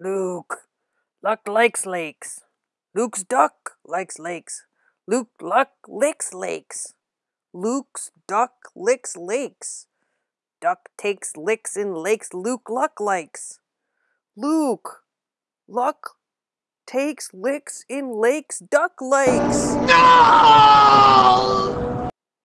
Luke. Luck likes lakes. Luke's duck likes lakes. Luke Luck licks lakes. Luke's duck licks lakes. Duck takes licks in lakes Luke Luck likes. Luke Luck takes licks in lakes Duck likes. No!